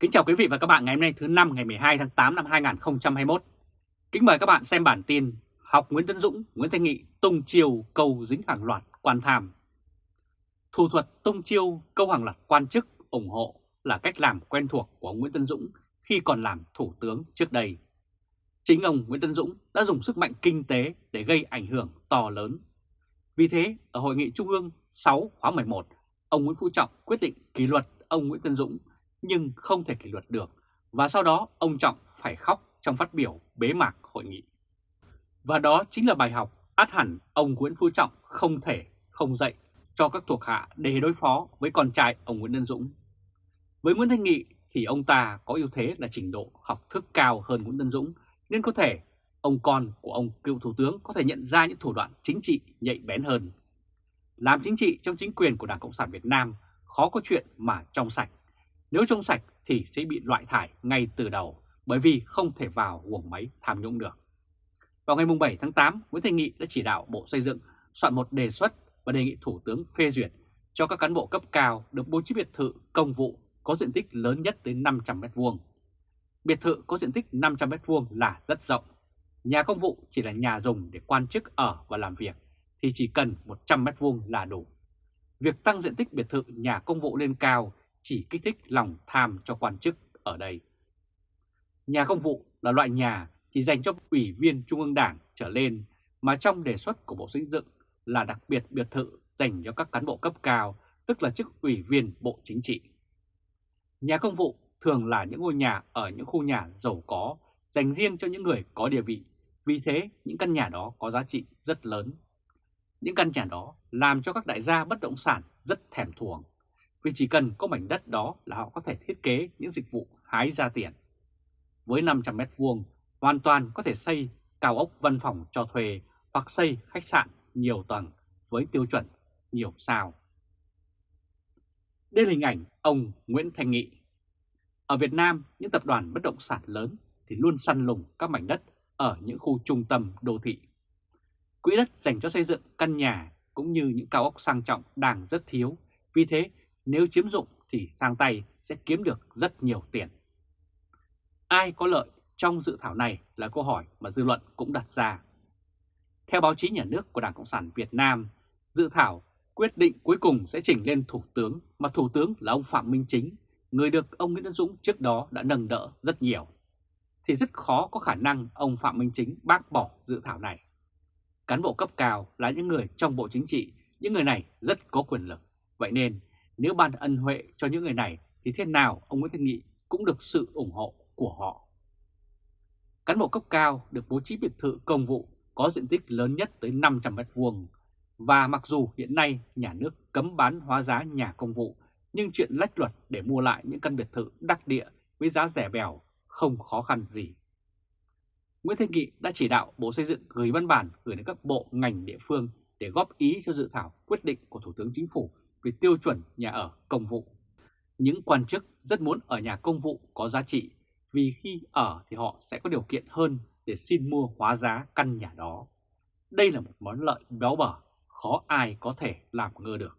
Kính chào quý vị và các bạn ngày hôm nay thứ năm ngày 12 tháng 8 năm 2021. Kính mời các bạn xem bản tin Học Nguyễn Tấn Dũng, Nguyễn Thanh Nghị tung chiêu câu dính hàng loạt quan tham. Thủ thuật tung chiêu câu hàng loạt quan chức ủng hộ là cách làm quen thuộc của ông Nguyễn Tấn Dũng khi còn làm thủ tướng trước đây. Chính ông Nguyễn Tấn Dũng đã dùng sức mạnh kinh tế để gây ảnh hưởng to lớn. Vì thế, ở Hội nghị Trung ương 6 khóa 11, ông Nguyễn Phú Trọng quyết định kỷ luật ông Nguyễn Tấn Dũng nhưng không thể kỷ luật được và sau đó, ông Trọng phải khóc trong phát biểu bế mạc hội nghị. Và đó chính là bài học át hẳn ông Nguyễn Phú Trọng không thể không dạy cho các thuộc hạ để đối phó với con trai ông Nguyễn Tân Dũng. Với Nguyễn Thanh Nghị thì ông ta có ưu thế là trình độ học thức cao hơn Nguyễn Tân Dũng, nên có thể ông con của ông cựu thủ tướng có thể nhận ra những thủ đoạn chính trị nhạy bén hơn. Làm chính trị trong chính quyền của Đảng Cộng sản Việt Nam khó có chuyện mà trong sạch. Nếu trong sạch thì sẽ bị loại thải ngay từ đầu bởi vì không thể vào guồng máy tham nhũng được. Vào ngày 7 tháng 8, Nguyễn Thanh Nghị đã chỉ đạo Bộ Xây dựng soạn một đề xuất và đề nghị Thủ tướng phê duyệt cho các cán bộ cấp cao được bố trí biệt thự công vụ có diện tích lớn nhất tới 500 m2. Biệt thự có diện tích 500 m2 là rất rộng. Nhà công vụ chỉ là nhà dùng để quan chức ở và làm việc thì chỉ cần 100 m2 là đủ. Việc tăng diện tích biệt thự nhà công vụ lên cao chỉ kích thích lòng tham cho quan chức ở đây. Nhà công vụ là loại nhà chỉ dành cho ủy viên Trung ương Đảng trở lên mà trong đề xuất của Bộ Xây dựng là đặc biệt biệt thự dành cho các cán bộ cấp cao, tức là chức ủy viên Bộ Chính trị. Nhà công vụ thường là những ngôi nhà ở những khu nhà giàu có, dành riêng cho những người có địa vị, vì thế những căn nhà đó có giá trị rất lớn. Những căn nhà đó làm cho các đại gia bất động sản rất thèm thuồng vì chỉ cần có mảnh đất đó là họ có thể thiết kế những dịch vụ hái ra tiền. Với 500 mét vuông, hoàn toàn có thể xây cao ốc văn phòng cho thuê hoặc xây khách sạn nhiều tầng với tiêu chuẩn nhiều sao. Đây là hình ảnh ông Nguyễn Thành Nghị. Ở Việt Nam, những tập đoàn bất động sản lớn thì luôn săn lùng các mảnh đất ở những khu trung tâm đô thị. Quỹ đất dành cho xây dựng căn nhà cũng như những cao ốc sang trọng đang rất thiếu, vì thế nếu chiếm dụng thì sang tay sẽ kiếm được rất nhiều tiền. Ai có lợi trong dự thảo này là câu hỏi mà dư luận cũng đặt ra. Theo báo chí nhà nước của Đảng Cộng sản Việt Nam, dự thảo quyết định cuối cùng sẽ chỉnh lên Thủ tướng mà Thủ tướng là ông Phạm Minh Chính, người được ông Nguyễn Tân Dũng trước đó đã nâng đỡ rất nhiều. Thì rất khó có khả năng ông Phạm Minh Chính bác bỏ dự thảo này. Cán bộ cấp cao là những người trong Bộ Chính trị, những người này rất có quyền lực. Vậy nên nếu ban ân huệ cho những người này, thì thế nào ông Nguyễn Thanh Nghị cũng được sự ủng hộ của họ. Cán bộ cấp cao được bố trí biệt thự công vụ có diện tích lớn nhất tới 500 mét vuông và mặc dù hiện nay nhà nước cấm bán hóa giá nhà công vụ, nhưng chuyện lách luật để mua lại những căn biệt thự đắc địa với giá rẻ bèo không khó khăn gì. Nguyễn Thanh Nghị đã chỉ đạo Bộ Xây dựng gửi văn bản gửi đến các bộ ngành địa phương để góp ý cho dự thảo quyết định của Thủ tướng Chính phủ về tiêu chuẩn nhà ở công vụ. Những quan chức rất muốn ở nhà công vụ có giá trị vì khi ở thì họ sẽ có điều kiện hơn để xin mua hóa giá căn nhà đó. Đây là một món lợi béo bở, khó ai có thể làm ngơ được.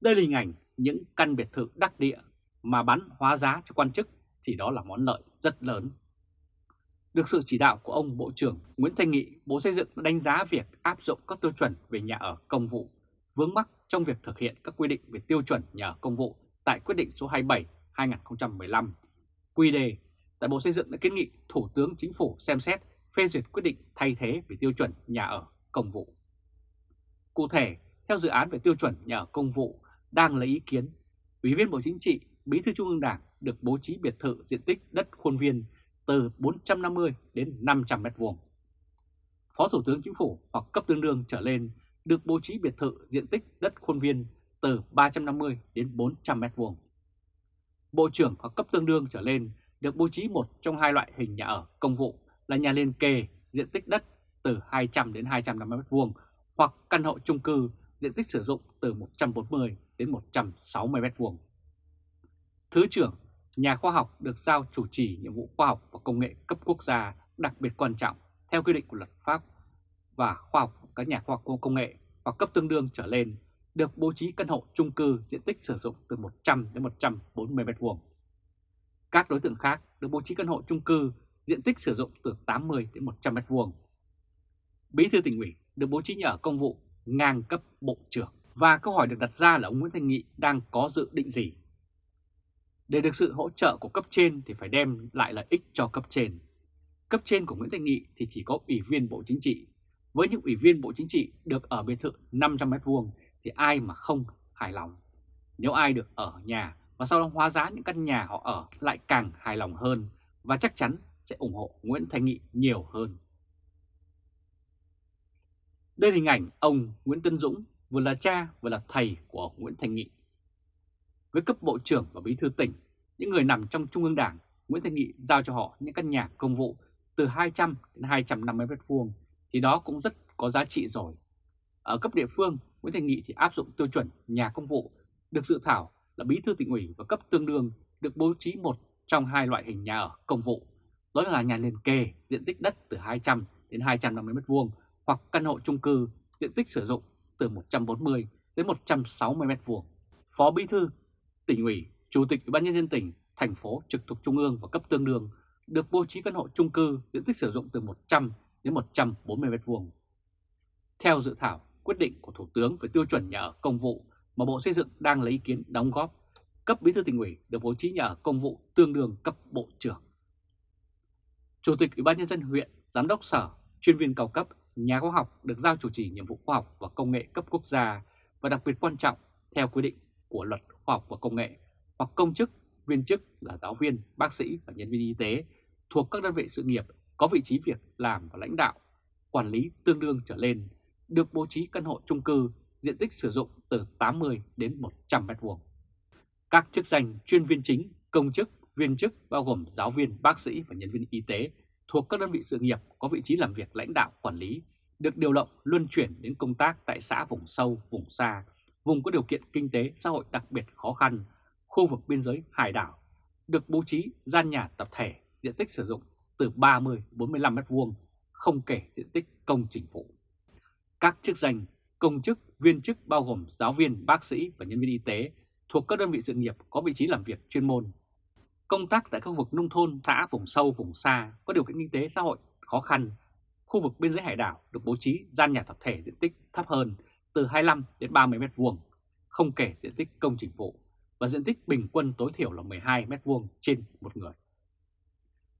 Đây là hình ảnh những căn biệt thự đắc địa mà bán hóa giá cho quan chức thì đó là món lợi rất lớn. Được sự chỉ đạo của ông Bộ trưởng Nguyễn Thanh Nghị, Bộ Xây dựng đánh giá việc áp dụng các tiêu chuẩn về nhà ở công vụ vướng mắc trong việc thực hiện các quy định về tiêu chuẩn nhà ở công vụ tại quyết định số 27-2015 quy đề tại Bộ Xây dựng đã kiến nghị Thủ tướng Chính phủ xem xét phê duyệt quyết định thay thế về tiêu chuẩn nhà ở công vụ. Cụ thể, theo dự án về tiêu chuẩn nhà ở công vụ đang lấy ý kiến, Ủy viên Bộ Chính trị, Bí thư Trung ương Đảng được bố trí biệt thự diện tích đất khuôn viên từ 450 đến 500 m2. Phó Thủ tướng Chính phủ hoặc cấp tương đương trở lên được bố trí biệt thự diện tích đất khuôn viên từ 350 đến 400 m2. Bộ trưởng hoặc cấp tương đương trở lên được bố trí một trong hai loại hình nhà ở công vụ là nhà liên kề diện tích đất từ 200 đến 250 m2 hoặc căn hộ chung cư diện tích sử dụng từ 140 đến 160 m2. Thứ trưởng, nhà khoa học được giao chủ trì nhiệm vụ khoa học và công nghệ cấp quốc gia đặc biệt quan trọng theo quy định của luật pháp và khoa học các nhà khoa học công nghệ hoặc cấp tương đương trở lên được bố trí căn hộ chung cư diện tích sử dụng từ 100 đến 140 m2. Các đối tượng khác được bố trí căn hộ chung cư diện tích sử dụng từ 80 đến 100 m2. Bí thư tỉnh ủy được bố trí nhà ở công vụ ngang cấp bộ trưởng. Và câu hỏi được đặt ra là ông Nguyễn Thanh Nghị đang có dự định gì? Để được sự hỗ trợ của cấp trên thì phải đem lại lợi ích cho cấp trên. Cấp trên của Nguyễn Thanh Nghị thì chỉ có ủy viên Bộ Chính trị. Với những ủy viên Bộ Chính trị được ở biệt thự 500m2 thì ai mà không hài lòng. Nếu ai được ở nhà và sau đó hóa giá những căn nhà họ ở lại càng hài lòng hơn và chắc chắn sẽ ủng hộ Nguyễn Thanh Nghị nhiều hơn. Đây là hình ảnh ông Nguyễn Tân Dũng vừa là cha vừa là thầy của ông Nguyễn Thanh Nghị. Với cấp bộ trưởng và bí thư tỉnh, những người nằm trong Trung ương Đảng, Nguyễn Thanh Nghị giao cho họ những căn nhà công vụ từ 200 đến 250 m2 thì đó cũng rất có giá trị rồi. Ở cấp địa phương, Nguyễn thành Nghị thì áp dụng tiêu chuẩn nhà công vụ được dự thảo là bí thư tỉnh ủy và cấp tương đương được bố trí một trong hai loại hình nhà ở công vụ. Đó là nhà liền kề diện tích đất từ 200 đến 250 m2 hoặc căn hộ chung cư diện tích sử dụng từ 140 đến 160 m2. Phó Bí thư tỉnh ủy, Chủ tịch Ủy ban nhân dân tỉnh, thành phố trực thuộc trung ương và cấp tương đương được bố trí căn hộ chung cư diện tích sử dụng từ 100 đến 140 m2. Theo dự thảo quyết định của Thủ tướng về tiêu chuẩn nhà ở công vụ mà Bộ Xây dựng đang lấy ý kiến đóng góp, cấp bí thư tỉnh ủy được bố trí nhà ở công vụ tương đương cấp bộ trưởng. Chủ tịch Ủy ban nhân dân huyện, giám đốc sở, chuyên viên cao cấp nhà khoa học được giao chủ trì nhiệm vụ khoa học và công nghệ cấp quốc gia và đặc biệt quan trọng theo quy định của luật khoa học và công nghệ hoặc công chức, viên chức là giáo viên, bác sĩ và nhân viên y tế thuộc các đơn vị sự nghiệp có vị trí việc làm và lãnh đạo, quản lý tương đương trở lên được bố trí căn hộ chung cư diện tích sử dụng từ 80 đến 100 m2. Các chức danh chuyên viên chính, công chức, viên chức bao gồm giáo viên, bác sĩ và nhân viên y tế thuộc các đơn vị sự nghiệp có vị trí làm việc lãnh đạo quản lý được điều động luân chuyển đến công tác tại xã vùng sâu, vùng xa, vùng có điều kiện kinh tế xã hội đặc biệt khó khăn, khu vực biên giới hải đảo, được bố trí gian nhà tập thể diện tích sử dụng từ 30-45 m2, không kể diện tích công trình phụ. Các chức danh, công chức, viên chức bao gồm giáo viên, bác sĩ và nhân viên y tế thuộc các đơn vị sự nghiệp có vị trí làm việc chuyên môn công tác tại khu vực nông thôn, xã vùng sâu, vùng xa có điều kiện kinh tế xã hội khó khăn, khu vực biên giới hải đảo được bố trí gian nhà tập thể diện tích thấp hơn từ 25 đến 30 m2, không kể diện tích công trình phụ và diện tích bình quân tối thiểu là 12 m2 trên một người.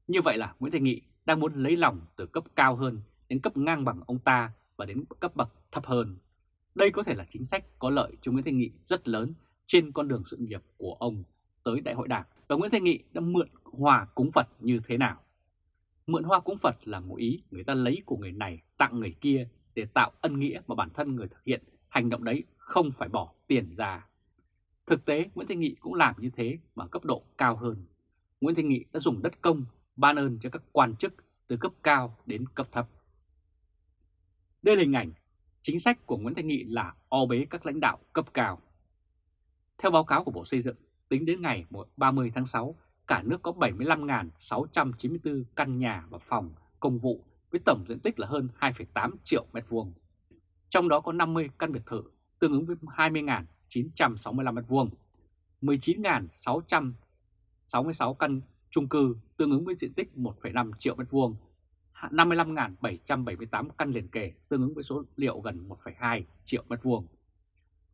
Như vậy là Nguyễn Thành Nghị đang muốn lấy lòng từ cấp cao hơn, đến cấp ngang bằng ông ta và đến cấp bậc thấp hơn. Đây có thể là chính sách có lợi cho Nguyễn Thành Nghị rất lớn trên con đường sự nghiệp của ông tới Đại hội Đảng và Nguyễn thành Nghị đã mượn hòa cúng Phật như thế nào. Mượn hoa cúng Phật là một ý người ta lấy của người này, tặng người kia để tạo ân nghĩa mà bản thân người thực hiện hành động đấy không phải bỏ tiền ra. Thực tế, Nguyễn Thanh Nghị cũng làm như thế mà cấp độ cao hơn. Nguyễn Thanh Nghị đã dùng đất công ban ơn cho các quan chức từ cấp cao đến cấp thấp. Đây là hình ảnh chính sách của Nguyễn Thanh Nghị là o bế các lãnh đạo cấp cao. Theo báo cáo của Bộ Xây dựng, Tính đến ngày 30 tháng 6, cả nước có 75.694 căn nhà và phòng công vụ với tổng diện tích là hơn 2,8 triệu mét vuông. Trong đó có 50 căn biệt thự tương ứng với 20.965 mét vuông, 19.666 căn chung cư tương ứng với diện tích 1,5 triệu m2, 55.778 căn liền kề tương ứng với số liệu gần 1,2 triệu m2.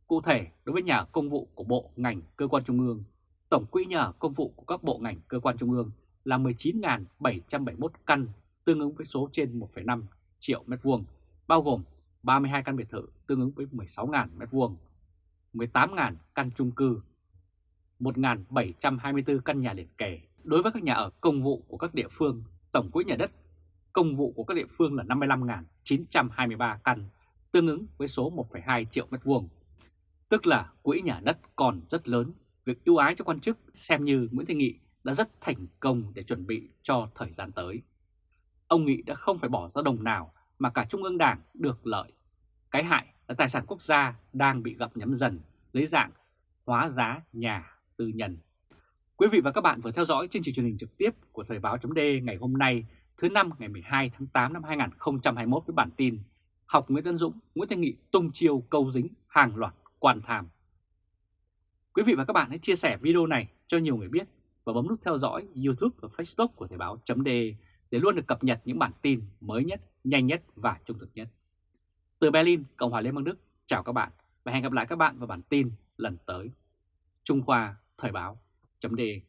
Cụ thể, đối với nhà công vụ của bộ, ngành, cơ quan trung ương, tổng quỹ nhà công vụ của các bộ ngành, cơ quan trung ương là 19.771 căn, tương ứng với số trên 1,5 triệu m2, bao gồm 32 căn biệt thự tương ứng với 16.000 m2, 18.000 căn chung cư, 1.724 căn nhà liền kề. Đối với các nhà ở công vụ của các địa phương, tổng quỹ nhà đất công vụ của các địa phương là 55.923 căn, tương ứng với số 1,2 triệu mét vuông tức là quỹ nhà đất còn rất lớn, việc ưu ái cho quan chức xem như Nguyễn Thanh Nghị đã rất thành công để chuẩn bị cho thời gian tới. Ông Nghị đã không phải bỏ ra đồng nào mà cả Trung ương Đảng được lợi. Cái hại là tài sản quốc gia đang bị gặp nhắm dần dưới dạng hóa giá nhà tư nhân. Quý vị và các bạn vừa theo dõi chương trình truyền hình trực tiếp của Thời báo .d ngày hôm nay thứ năm ngày 12 tháng 8 năm 2021 với bản tin Học Nguyễn Tân Dũng, Nguyễn Thanh Nghị tung chiêu câu dính hàng loạt quan tham. Quý vị và các bạn hãy chia sẻ video này cho nhiều người biết và bấm nút theo dõi YouTube và Facebook của Thời báo.de để luôn được cập nhật những bản tin mới nhất, nhanh nhất và trung thực nhất. Từ Berlin, Cộng hòa Liên bang Đức, chào các bạn và hẹn gặp lại các bạn vào bản tin lần tới. Trung Khoa Thời Báo chấm đề.